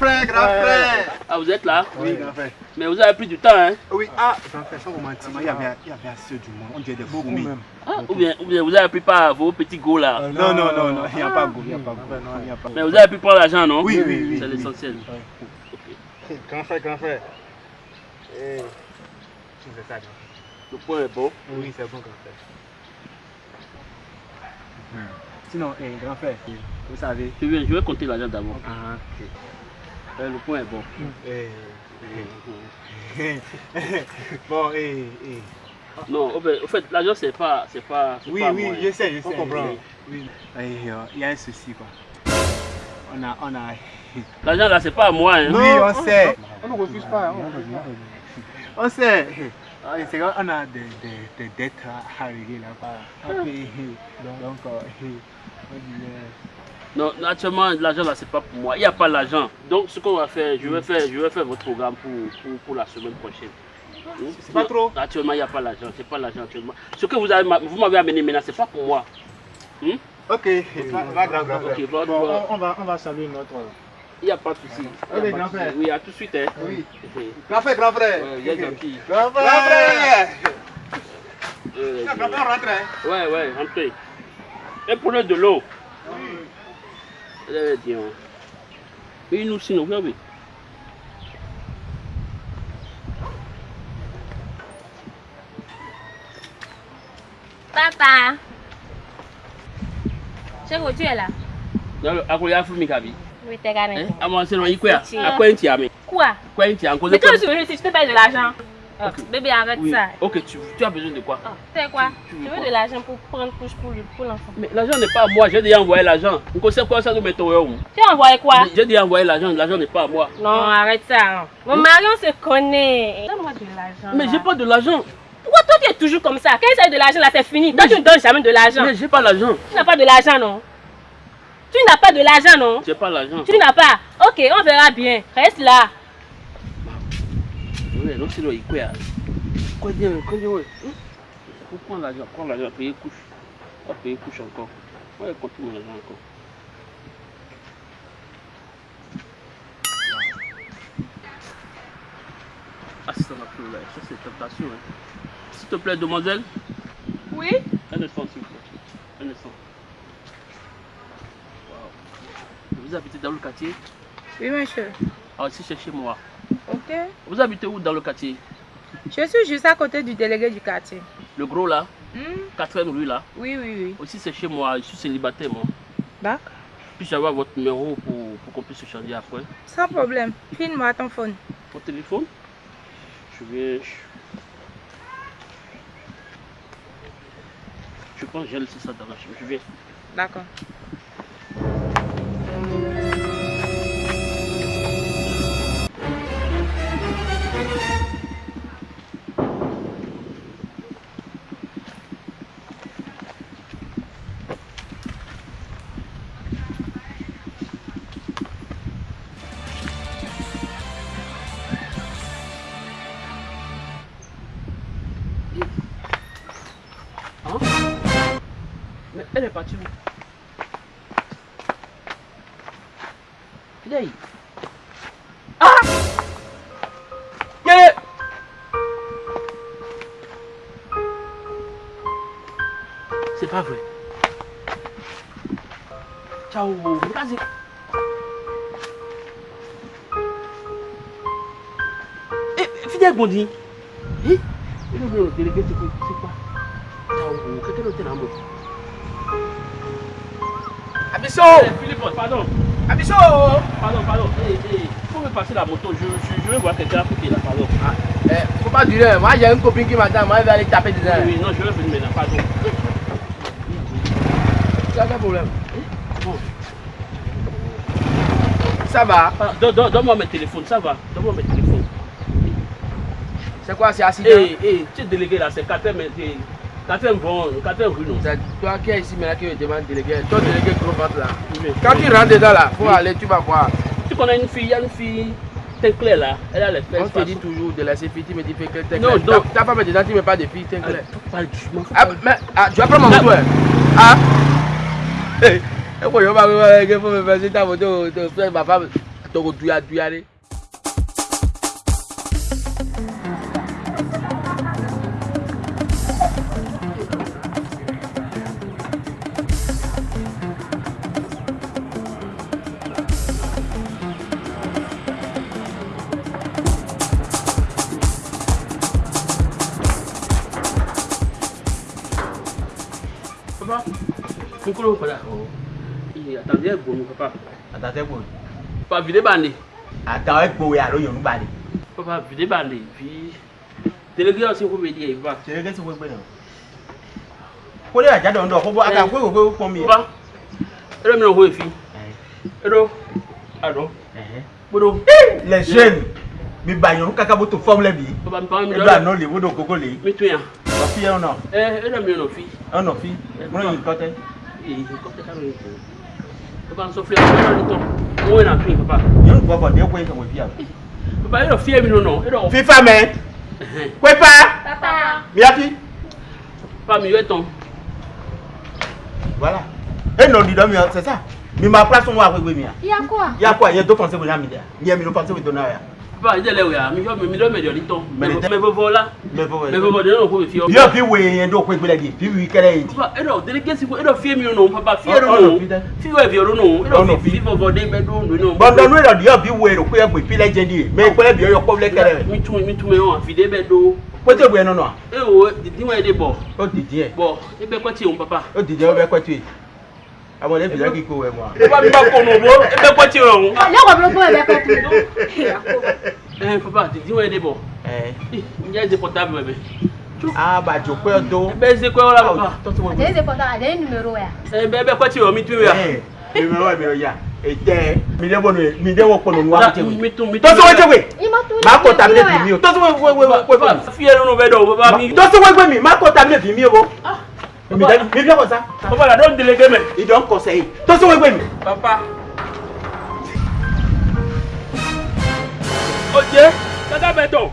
frère, grand frère. Ah, vous êtes là Oui, grand frère. Mais vous avez pris du temps, hein Oui, ah, grand frère, sans romantique, il y avait, il y avait assez du monde. On dirait des même. ah, ou, bien, ou bien vous avez pris pas vos petits go là Non, non, non, non, il n'y a pas goût, il n'y a pas goût. Il y a pas Mais vous avez pu prendre l'argent, non? Oui, oui, oui. C'est oui. l'essentiel. Grand frère, grand frère. Eh, tu fais ça, grand Le point est bon. frère. Oui, c'est bon, grand frère. Sinon, eh, grand frère, vous savez. Je vais, je vais compter l'argent d'abord. Ah, Euh, Le point est bon. eh, eh. Bon, eh, eh. Non, au fait, l'argent c'est pas, c'est pas, Oui, pas oui, moi, je hein. sais, je sais. On comprend. Oui. Eh, euh, Il y a un souci, quoi. On a, on a. L'argent là c'est pas à moi. Hein. Oui, on sait. On ne refuse pas. hein. On sait. Ah, C'est qu'on a des, des, des dettes à, régler là-bas. payer. Donc, euh, on dit, euh, Non, actuellement l'argent là c'est pas pour moi. Il n'y a pas l'argent. Donc ce qu'on va faire, je vais faire, je vais faire votre programme pour, pour, pour la semaine prochaine. C'est pas trop Actuellement il n'y a pas l'argent, c'est pas l'argent actuellement. Ce que vous avez, vous m'avez amené maintenant, c'est pas pour moi. Hmm? Ok, va, va, grand, grand frère. Ok, bon, Bon, bon, on, va, on va saluer notre. il n'y a pas de souci. Il y a Ok, pas de grand souci. frère. Oui, à tout de suite. Hein. Oui. Grand frère, grand frère. Ouais, vous êtes gentil. Grand frère. Euh, Grand frère, rentre. hein. Ouais, ouais, entrez. Et prenez de l'eau. deve dion bi nu sino ko bi papa ṣé kò tiẹ̀ la. lọ́lọ́ akọ̀lẹ́ yà fún mi kàbí. Oui, t'es gagné. Eh? Ah, moi, c'est non, è quoi? À quoi il tient? Quoi? Quoi il tient? Mais quand tu veux, si je te paye de l'argent. Oh, Bébé, arrête Oui. ça. Ok, tu, tu as besoin de quoi? Oh, tu sais quoi? Tu- tu Je veux veux de l'argent pour prendre couche pour le- pour l'enfant. Mais l'argent n'est pas à moi, j'ai déjà envoyé l'argent. Vous connaissez quoi ça nous met au? Tu as envoyé quoi? J'ai déjà envoyé l'argent, l'argent n'est pas à moi. Non, arrête ça. hein. Mon mari, on se connaît. Donne-moi de l'argent. Mais j'ai pas de l'argent. Pourquoi toi, tu es toujours comme ça Quand il s'agit de l'argent, là, c'est fini. Toi, tu ne donnes jamais de l'argent. Mais j'ai pas l'argent. Tu n'as pas de l'argent, non? Tu n'as pas de l'argent, non? J'ai pas l'argent. Tu n'as pas. Ok, on verra bien. Reste là. Non, c'est là, il quoi? Quoi dire? Quoi dire? ouais. Hein? Faut prendre l'argent, prendre l'argent, payer couche. On payer couche encore. Ouais, continue mon argent encore. Ah, ça c'est tentation. Hein. S'il te plaît, demoiselle, Oui? Un instant, s'il vous plaît. Un instant. Wow. Vous habitez dans le quartier? Oui, monsieur. Ah, ici, c'est chez moi. Ok. Vous habitez où dans le quartier? Je suis juste à côté du délégué du quartier. Le gros là? Hmm? Quatrième rue là? Oui, oui, oui. Aussi, c'est chez moi. Je suis célibataire, moi. D'accord. Puis-je avoir votre numéro pour, pour qu'on puisse se changer après Sans problème. File-moi ton phone. Mon téléphone? Je vais. Je pense que j'ai laissé ça dans la chambre. Je vais. D'accord. Est partie où Viens. Ah Yeah C'est pas vrai. Ciao, vas-y. Fidèle Bondi. Eh, il est venu au délégué, C'est quoi Ciao, quelqu'un d'autre est là, moi. Abisso Philippe, pardon. Abisso Pardon, pardon. Eh, eh, faut me passer la moto. Je, je, je vais voir quelqu'un qui est là, pardon. Ah, eh, faut pas durer. Moi, j'ai une copine qui m'attend. Moi, elle va aller taper dedans. Oui, non, je vais venir maintenant, pardon. Ça, quel problème Bon. Ça va Ah, don- don- Donne-moi mes téléphones, ça va. Donne-moi mes téléphones. C'est quoi C'est accident? Eh, eh, tu es délégué là, c'est 4 mais c'est 4 vont, 4 rue, non C'est toi qui es ici maintenant qui me demande délégué. Toi, délégué gros ventre là. Oui. Quand tu rentres dedans là, faut Oui. aller, tu vas voir. Tu connais une fille, il y a une fille, teint clair là, elle a les fesses. On te dit toujours de laisser fille, tu me dis que t'es Non, non. Ta femme est dedans, tu me parles de fille, t'es Ah, Ah, mais ah, tu vas prendre moto, hein Ah Eh, eh, quoi, va me faut me faire ta moto, ma femme. Duya duya pápá fún kúrò padà àtàwọn ẹgbò ni pápá. àtàwọn ẹgbò ni. pápá fìdí bá ní. àtàwọn ẹgbò yà ló yọrù bá ní. pápá fìdí bá ní fi tẹlẹgẹ ọsẹ kó mi di ẹ bá. tẹlẹgẹ ti wọ gbẹ náà. kó lè àjá dọ̀ ń dọ̀ kó bọ́ àtàwọn kó kó pọ̀ mi. pápá ẹ̀rọ mi náà wọ èéfín ẹ̀rọ àdó gbọdọ̀. lẹ́sẹ̀ mi bàyàn kákábó tó fọ́ọ̀mù lẹ́bi. ẹ̀rọ àná lè wọ́dọ̀ mi tún fie ɔnɔ. ɛ ɛna mi ɔnɔ fi. ɔnɔ fi mɔnɔ yi kɔtɛ. ee kɔtɛ kalo yi kun baba n sɔ fila fila yɔrɔ ni tɔn n wo na fi papa. yɔrɔ bɔ bɔ de ko e ka wo fi yan. papa yɔrɔ fie mi nɔ yɔrɔ. fifa mɛ. kwepa. papa. miyaki. papa mi yɛ tɔn. voilà e nɔ di dɔ mi yɔ c'est ça mi ma place n wa ko e gbe mi yan. yakua. yakua yɛ dɔ kɔn se ko n'a mi dɛ n yɛ mi n'o kɔn se ko don n'a yɛ ba je le yo fi o yen do pe gbele di fi wi kere yi ba e do de ke si ko e do fi mi no papa fi ero no fi we fi ero no e do fi vovo de me do no ba do no e do yo fi we ro pe pe le je di me pe le bi yo ko le kere mi tu mi tu me won fi de be do kpɛtɛ bɔ yen nɔ nɔ. e wo didi wa ye de bɔ. o didi yɛ. bɔn e bɛ kɔti yen o papa. o didi yɛ o bɛ kɔti yen àwọn ẹlẹ́fì jẹ́ kíkó ẹ̀ wá. bá mi bá kọ̀nà òbó ẹgbẹ́ pọ́ tí ò rọrùn. lọ́kọ̀ mi ló bọ́ ẹ̀bẹ̀ pẹ̀tù. ẹ papa tètè wọ́n ẹ débọ̀ ǹjẹ́ ẹ ṣe pọ̀tà bẹ̀rẹ̀ Ah ba jo pe odo. Ebe ṣe pe ola baba. Ade ṣe pọ̀tà ade numero ya. Ebe ebe pọ̀ tí ò mi tún ya. Numero mi ò ya. Ete mi de bono mi de wo pono wa je we. To so we je we. Ma ko tablet mi o. To so we we we we. Fi ẹnu be do baba mi. To so we we mi ma ko tablet mi o. Ah mi dani mi fi akɔsa. papa la don delege mɛ. i dɔn kɔsɛ ye to se wegbe mi. papa. o jɛ kaka bɛ.